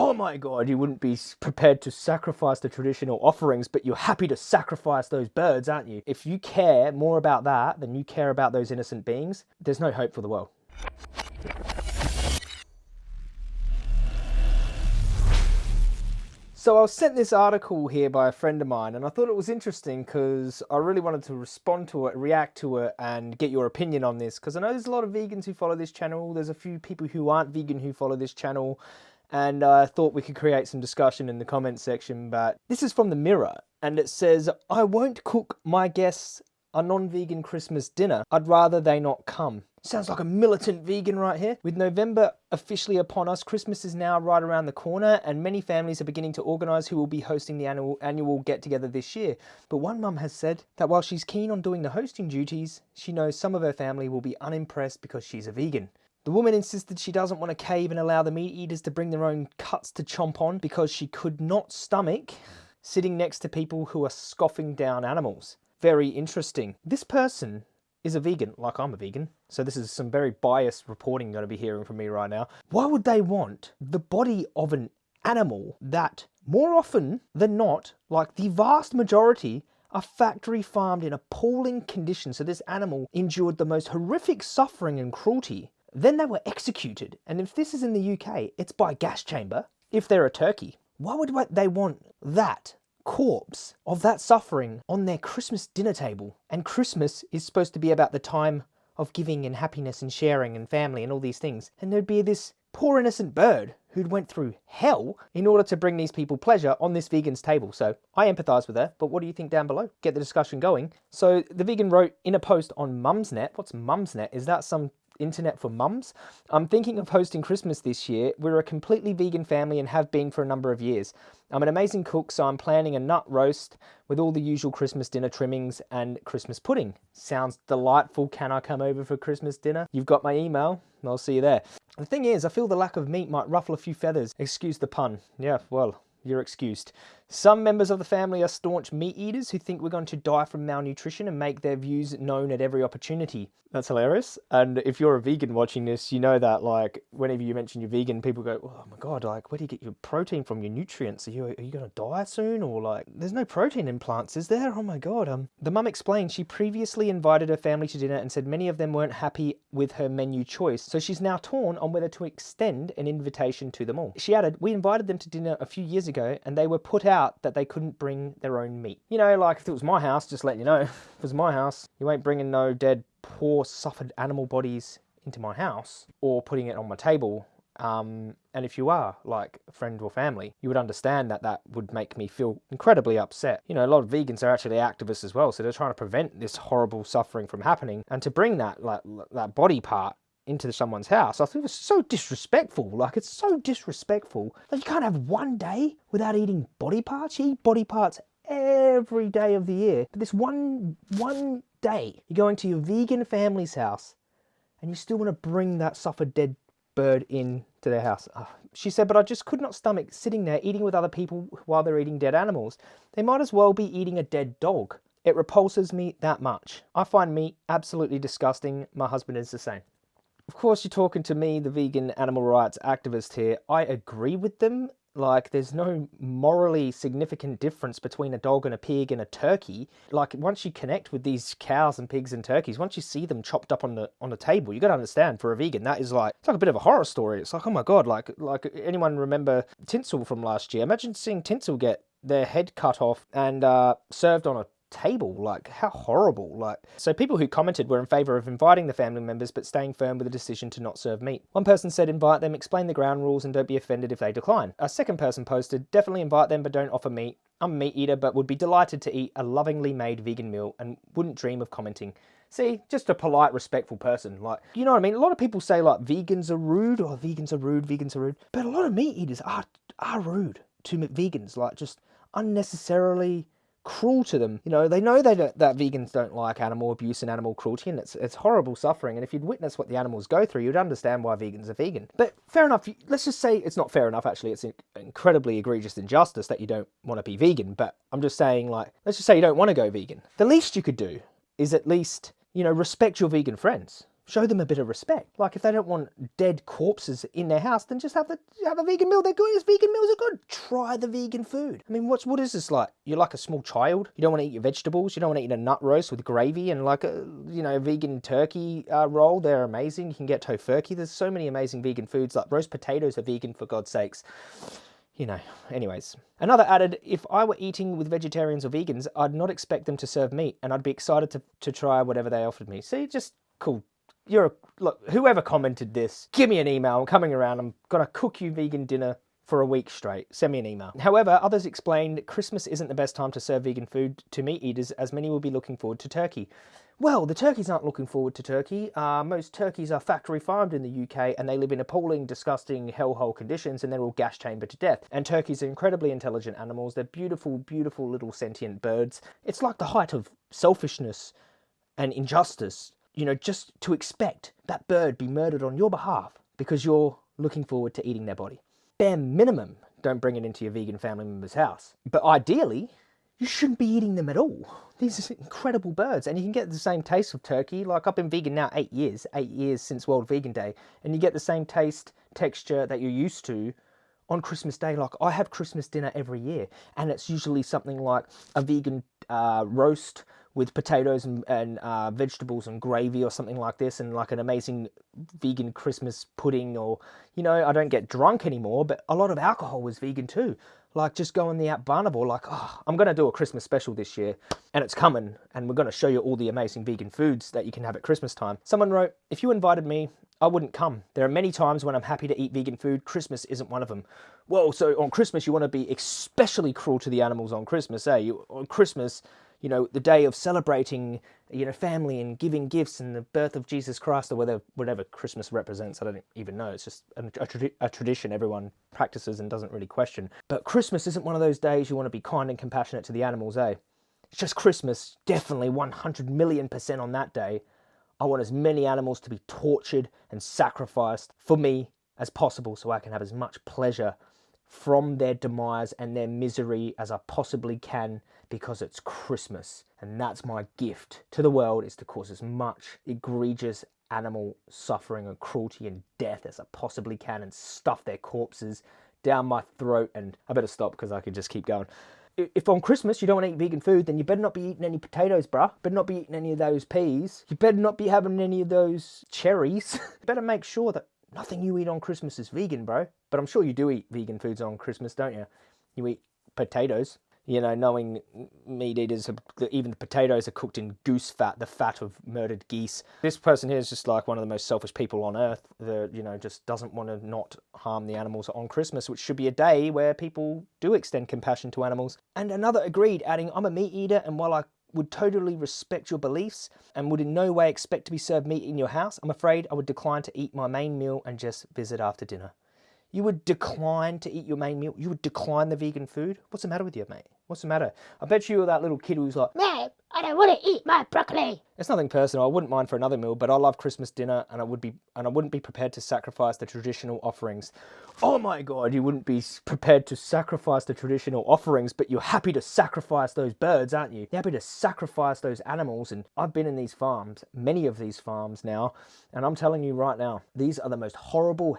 Oh my god, you wouldn't be prepared to sacrifice the traditional offerings, but you're happy to sacrifice those birds, aren't you? If you care more about that than you care about those innocent beings, there's no hope for the world. So I was sent this article here by a friend of mine and I thought it was interesting because I really wanted to respond to it, react to it and get your opinion on this because I know there's a lot of vegans who follow this channel, there's a few people who aren't vegan who follow this channel and I thought we could create some discussion in the comment section but this is from the Mirror and it says, I won't cook my guests a non-vegan Christmas dinner. I'd rather they not come. Sounds like a militant vegan right here. With November officially upon us, Christmas is now right around the corner and many families are beginning to organise who will be hosting the annual, annual get-together this year. But one mum has said that while she's keen on doing the hosting duties, she knows some of her family will be unimpressed because she's a vegan. The woman insisted she doesn't want to cave and allow the meat eaters to bring their own cuts to chomp on because she could not stomach sitting next to people who are scoffing down animals. Very interesting. This person is a vegan, like I'm a vegan, so this is some very biased reporting going to be hearing from me right now. Why would they want the body of an animal that, more often than not, like the vast majority, are factory farmed in appalling conditions so this animal endured the most horrific suffering and cruelty. Then they were executed, and if this is in the UK, it's by gas chamber, if they're a turkey. Why would they want that corpse of that suffering on their Christmas dinner table. And Christmas is supposed to be about the time of giving and happiness and sharing and family and all these things. And there'd be this poor innocent bird who'd went through hell in order to bring these people pleasure on this vegan's table. So I empathise with her, but what do you think down below? Get the discussion going. So the vegan wrote in a post on Mumsnet, what's Mumsnet? Is that some internet for mums. I'm thinking of hosting Christmas this year. We're a completely vegan family and have been for a number of years. I'm an amazing cook, so I'm planning a nut roast with all the usual Christmas dinner trimmings and Christmas pudding. Sounds delightful. Can I come over for Christmas dinner? You've got my email. I'll see you there. The thing is, I feel the lack of meat might ruffle a few feathers. Excuse the pun. Yeah, well, you're excused. Some members of the family are staunch meat eaters who think we're going to die from malnutrition and make their views known at every opportunity. That's hilarious. And if you're a vegan watching this, you know that like whenever you mention you're vegan, people go, oh my God, like where do you get your protein from, your nutrients? Are you, are you going to die soon? Or like, there's no protein in plants, is there? Oh my God. Um, The mum explained she previously invited her family to dinner and said many of them weren't happy with her menu choice. So she's now torn on whether to extend an invitation to them all. She added, we invited them to dinner a few years ago and they were put out out that they couldn't bring their own meat. You know, like if it was my house, just letting you know, if it was my house, you ain't bringing no dead, poor, suffered animal bodies into my house or putting it on my table. Um, and if you are like a friend or family, you would understand that that would make me feel incredibly upset. You know, a lot of vegans are actually activists as well, so they're trying to prevent this horrible suffering from happening. And to bring that like that body part into someone's house. I think it's so disrespectful. Like it's so disrespectful that you can't have one day without eating body parts. You eat body parts every day of the year. But this one one day, you're going to your vegan family's house and you still want to bring that suffered dead bird in to their house. Oh, she said, but I just could not stomach sitting there eating with other people while they're eating dead animals. They might as well be eating a dead dog. It repulses me that much. I find meat absolutely disgusting. My husband is the same. Of course, you're talking to me, the vegan animal rights activist here. I agree with them. Like, there's no morally significant difference between a dog and a pig and a turkey. Like, once you connect with these cows and pigs and turkeys, once you see them chopped up on the on the table, you got to understand for a vegan that is like it's like a bit of a horror story. It's like, oh my god, like like anyone remember Tinsel from last year? Imagine seeing Tinsel get their head cut off and uh, served on a table. Like, how horrible. Like, so people who commented were in favour of inviting the family members but staying firm with the decision to not serve meat. One person said invite them, explain the ground rules and don't be offended if they decline. A second person posted, definitely invite them but don't offer meat. I'm a meat eater but would be delighted to eat a lovingly made vegan meal and wouldn't dream of commenting. See, just a polite, respectful person. Like, you know what I mean? A lot of people say like vegans are rude or vegans are rude, vegans are rude. But a lot of meat eaters are, are rude to vegans. Like, just unnecessarily cruel to them. You know, they know they that vegans don't like animal abuse and animal cruelty, and it's it's horrible suffering. And if you'd witness what the animals go through, you'd understand why vegans are vegan. But fair enough. Let's just say it's not fair enough. Actually, it's an incredibly egregious injustice that you don't want to be vegan. But I'm just saying, like, let's just say you don't want to go vegan. The least you could do is at least, you know, respect your vegan friends show them a bit of respect. Like if they don't want dead corpses in their house, then just have the have a vegan meal. They're good. As vegan meals are good. Try the vegan food. I mean, what's what is this like? You're like a small child. You don't want to eat your vegetables. You don't want to eat a nut roast with gravy and like a you know vegan turkey uh, roll. They're amazing. You can get tofurkey. There's so many amazing vegan foods. Like roast potatoes are vegan for God's sakes you know, anyways. Another added, if I were eating with vegetarians or vegans, I'd not expect them to serve meat and I'd be excited to, to try whatever they offered me. See, just cool. You're a, look, whoever commented this, give me an email. I'm coming around. I'm going to cook you vegan dinner for a week straight. Send me an email. However, others explained Christmas isn't the best time to serve vegan food to meat eaters as many will be looking forward to turkey. Well, the turkeys aren't looking forward to turkey. Uh, most turkeys are factory farmed in the UK and they live in appalling, disgusting hellhole conditions and they're all gas chambered to death. And turkeys are incredibly intelligent animals. They're beautiful, beautiful little sentient birds. It's like the height of selfishness and injustice, you know, just to expect that bird be murdered on your behalf because you're looking forward to eating their body. Bare minimum, don't bring it into your vegan family member's house. But ideally, you shouldn't be eating them at all. These are incredible birds, and you can get the same taste of turkey. Like I've been vegan now eight years, eight years since World Vegan Day, and you get the same taste, texture that you're used to on Christmas Day. Like I have Christmas dinner every year, and it's usually something like a vegan uh, roast with potatoes and, and uh, vegetables and gravy or something like this, and like an amazing vegan Christmas pudding. Or you know, I don't get drunk anymore, but a lot of alcohol was vegan too like just go on the app Barnivore, like, oh, I'm going to do a Christmas special this year and it's coming and we're going to show you all the amazing vegan foods that you can have at Christmas time. Someone wrote, if you invited me, I wouldn't come. There are many times when I'm happy to eat vegan food. Christmas isn't one of them. Well, so on Christmas, you want to be especially cruel to the animals on Christmas, eh? You, on Christmas, you know, the day of celebrating, you know, family and giving gifts and the birth of Jesus Christ or whatever, whatever Christmas represents. I don't even know. It's just a, a, a, tradition everyone practices and doesn't really question. But Christmas isn't one of those days you want to be kind and compassionate to the animals, eh? It's just Christmas, definitely 100 million percent on that day. I want as many animals to be tortured and sacrificed for me as possible so I can have as much pleasure from their demise and their misery as I possibly can because it's Christmas and that's my gift to the world is to cause as much egregious animal suffering and cruelty and death as I possibly can and stuff their corpses down my throat and I better stop because I could just keep going. If on Christmas you don't want to eat vegan food, then you better not be eating any potatoes, bruh. Better not be eating any of those peas. You better not be having any of those cherries. better make sure that nothing you eat on Christmas is vegan, bro. But I'm sure you do eat vegan foods on Christmas, don't you? You eat potatoes you know, knowing meat eaters, even the potatoes are cooked in goose fat, the fat of murdered geese. This person here is just like one of the most selfish people on earth that, you know, just doesn't want to not harm the animals on Christmas, which should be a day where people do extend compassion to animals. And another agreed, adding, I'm a meat eater, and while I would totally respect your beliefs and would in no way expect to be served meat in your house, I'm afraid I would decline to eat my main meal and just visit after dinner. You would decline to eat your main meal. You would decline the vegan food. What's the matter with you, mate? What's the matter? I bet you were that little kid who's like, Mate, I don't want to eat my broccoli. It's nothing personal. I wouldn't mind for another meal, but I love Christmas dinner, and I would be, and I wouldn't be prepared to sacrifice the traditional offerings. Oh my God, you wouldn't be prepared to sacrifice the traditional offerings, but you're happy to sacrifice those birds, aren't you? You're happy to sacrifice those animals. And I've been in these farms, many of these farms now, and I'm telling you right now, these are the most horrible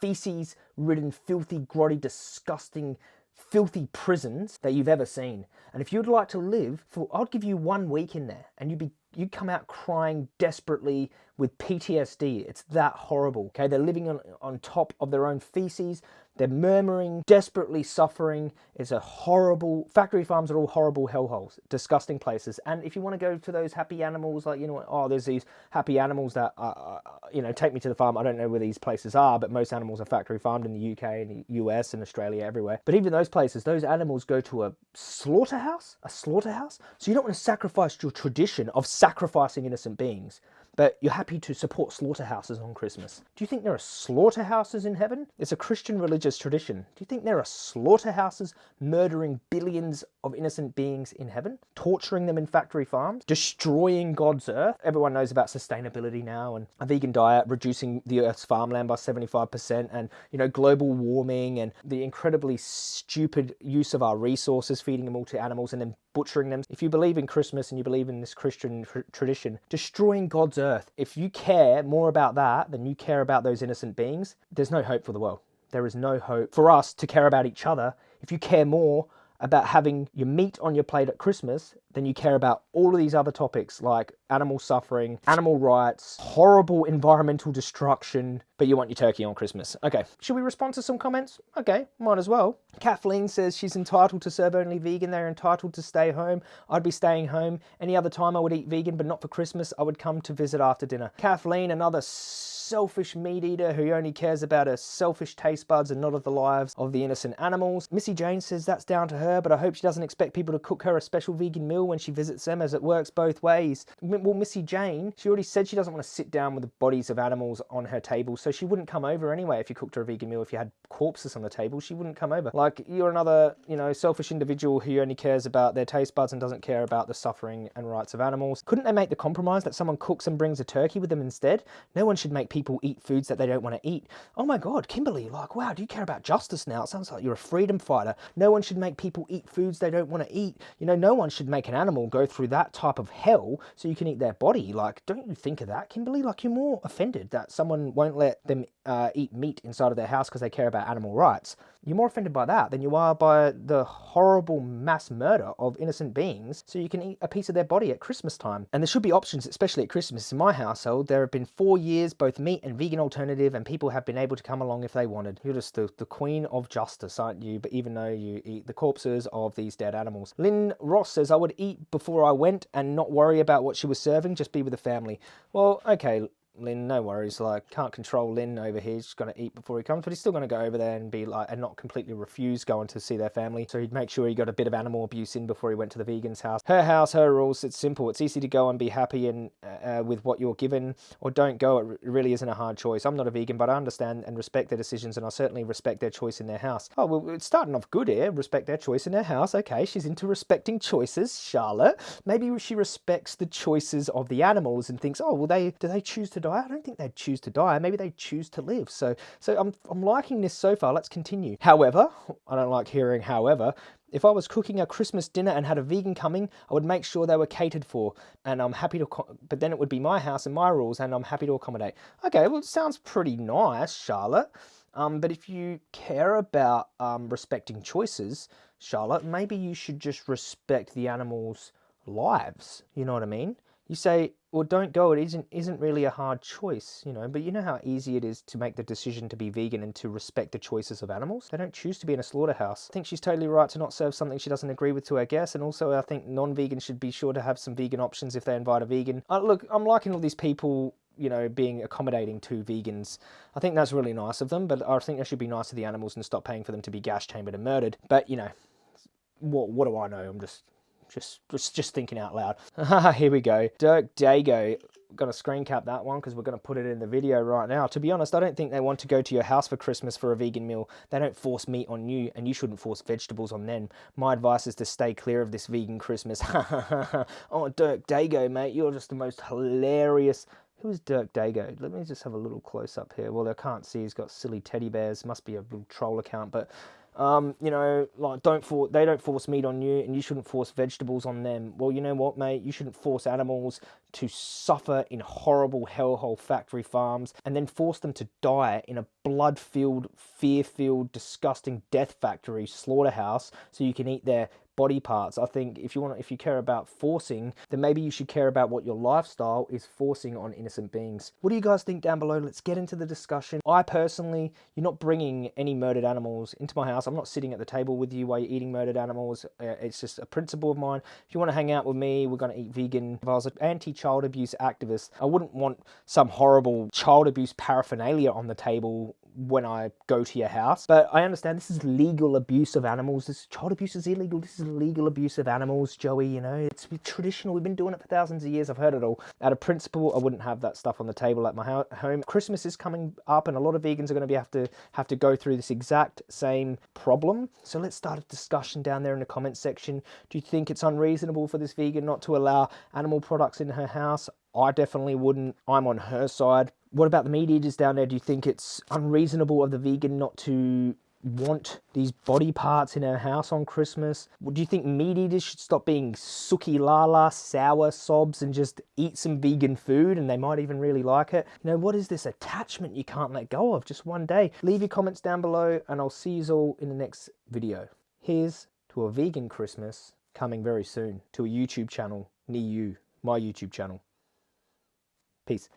feces ridden, filthy, grotty, disgusting, filthy prisons that you've ever seen. And if you'd like to live, for, I'd give you one week in there and you'd be you'd come out crying desperately with PTSD. It's that horrible. Okay, they're living on, on top of their own feces. They're murmuring, desperately suffering. It's a horrible, factory farms are all horrible hellholes, disgusting places. And if you want to go to those happy animals, like, you know, oh, there's these happy animals that, uh, you know, take me to the farm. I don't know where these places are, but most animals are factory farmed in the UK and the US and Australia, everywhere. But even those places, those animals go to a slaughterhouse, a slaughterhouse. So you don't want to sacrifice your tradition of sacrificing innocent beings but you're happy to support slaughterhouses on Christmas. Do you think there are slaughterhouses in heaven? It's a Christian religious tradition. Do you think there are slaughterhouses murdering billions of innocent beings in heaven, torturing them in factory farms, destroying God's earth. Everyone knows about sustainability now and a vegan diet, reducing the earth's farmland by 75%, and you know, global warming and the incredibly stupid use of our resources, feeding them all to animals and then butchering them. If you believe in Christmas and you believe in this Christian tr- tradition, destroying God's earth, if you care more about that than you care about those innocent beings, there's no hope for the world. There is no hope for us to care about each other if you care more about having your meat on your plate at Christmas than you care about all of these other topics like animal suffering, animal rights, horrible environmental destruction, but you want your turkey on Christmas. Okay, should we respond to some comments? Okay, might as well. Kathleen says she's entitled to serve only vegan. They're entitled to stay home. I'd be staying home. Any other time I would eat vegan, but not for Christmas. I would come to visit after dinner. Kathleen, another selfish meat eater who only cares about her selfish taste buds and not of the lives of the innocent animals. Missy Jane says that's down to her, but I hope she doesn't expect people to cook her a special vegan meal when she visits them, as it works both ways. Well, Missy Jane, she already said she doesn't want to sit down with the bodies of animals on her table, so she wouldn't come over anyway if you cooked her a vegan meal. If you had corpses on the table, she wouldn't come over. Like, you're another, you know, selfish individual who only cares about their taste buds and doesn't care about the suffering and rights of animals. Couldn't they make the compromise that someone cooks and brings a turkey with them instead? No one should make people eat foods that they don't want to eat. Oh my God, Kimberly, like, wow, do you care about justice now? It sounds like you're a freedom fighter. No one should make people eat foods they don't want to eat. You know, no one should make an animal go through that type of hell so you can eat their body. Like, don't you think of that, Kimberly? Like, you're more offended that someone won't let them uh, eat meat inside of their house because they care about animal rights. You're more offended by that than you are by the horrible mass murder of innocent beings so you can eat a piece of their body at Christmas time. And there should be options, especially at Christmas. In my household, there have been four years, both meat and vegan alternative, and people have been able to come along if they wanted. You're just the, the queen of justice, aren't you? But even though you eat the corpses of these dead animals. Lynn Ross says, I would eat before I went and not worry about what she was serving, just be with the family. Well, okay, Lynn, no worries. Like, can't control Lynn over here. He's going to eat before he comes, but he's still going to go over there and be like, and not completely refuse going to see their family. So he'd make sure he got a bit of animal abuse in before he went to the vegan's house. Her house, her rules. It's simple. It's easy to go and be happy and uh, with what you're given, or don't go. It really isn't a hard choice. I'm not a vegan, but I understand and respect their decisions, and I certainly respect their choice in their house. Oh well, it's starting off good here. Respect their choice in their house. Okay, she's into respecting choices. Charlotte, maybe she respects the choices of the animals and thinks, oh well, they do they choose to die? I don't think they'd choose to die. Maybe they choose to live. So, so I'm, I'm liking this so far. Let's continue. However, I don't like hearing however. If I was cooking a Christmas dinner and had a vegan coming, I would make sure they were catered for. And I'm happy to, but then it would be my house and my rules, and I'm happy to accommodate. Okay, well, it sounds pretty nice, Charlotte. Um, but if you care about um, respecting choices, Charlotte, maybe you should just respect the animals' lives. You know what I mean? You say, well, don't go. It isn't isn't really a hard choice, you know. But you know how easy it is to make the decision to be vegan and to respect the choices of animals. They don't choose to be in a slaughterhouse. I think she's totally right to not serve something she doesn't agree with to her guests. And also, I think non-vegans should be sure to have some vegan options if they invite a vegan. Uh, look, I'm liking all these people you know, being accommodating to vegans. I think that's really nice of them, but I think they should be nice to the animals and stop paying for them to be gas chambered and murdered. But, you know, what, what do I know? I'm just just, just, thinking out loud. Here we go. Dirk Dago. Going to screen cap that one because we're going to put it in the video right now. To be honest, I don't think they want to go to your house for Christmas for a vegan meal. They don't force meat on you, and you shouldn't force vegetables on them. My advice is to stay clear of this vegan Christmas. oh, Dirk Dago, mate, you're just the most hilarious who is Dirk Dago? Let me just have a little close up here. Well, I can't see. He's got silly teddy bears. Must be a little troll account. But um, you know, like don't for they don't force meat on you, and you shouldn't force vegetables on them. Well, you know what, mate? You shouldn't force animals to suffer in horrible hellhole factory farms, and then force them to die in a blood-filled, fear-filled, disgusting death factory slaughterhouse, so you can eat their body parts. I think if you want, if you care about forcing, then maybe you should care about what your lifestyle is forcing on innocent beings. What do you guys think down below? Let's get into the discussion. I personally, you're not bringing any murdered animals into my house. I'm not sitting at the table with you while you're eating murdered animals. Uh, it's just a principle of mine. If you want to hang out with me, we're going to eat vegan. If I was an anti-child abuse activist, I wouldn't want some horrible child abuse paraphernalia on the table when I go to your house. But I understand this is legal abuse of animals. This child abuse is illegal. This is legal abuse of animals, Joey. You know, it's traditional. We've been doing it for thousands of years. I've heard it all. Out of principle, I wouldn't have that stuff on the table at my home. Christmas is coming up, and a lot of vegans are going to be have to have to go through this exact same problem. So let's start a discussion down there in the comments section. Do you think it's unreasonable for this vegan not to allow animal products in her house? I definitely wouldn't. I'm on her side. What about the meat eaters down there? Do you think it's unreasonable of the vegan not to want these body parts in her house on Christmas? Do you think meat eaters should stop being suki lala, sour sobs and just eat some vegan food and they might even really like it? You know, what is this attachment you can't let go of just one day? Leave your comments down below and I'll see you all in the next video. Here's to a vegan Christmas coming very soon to a YouTube channel near you, my YouTube channel. Peace.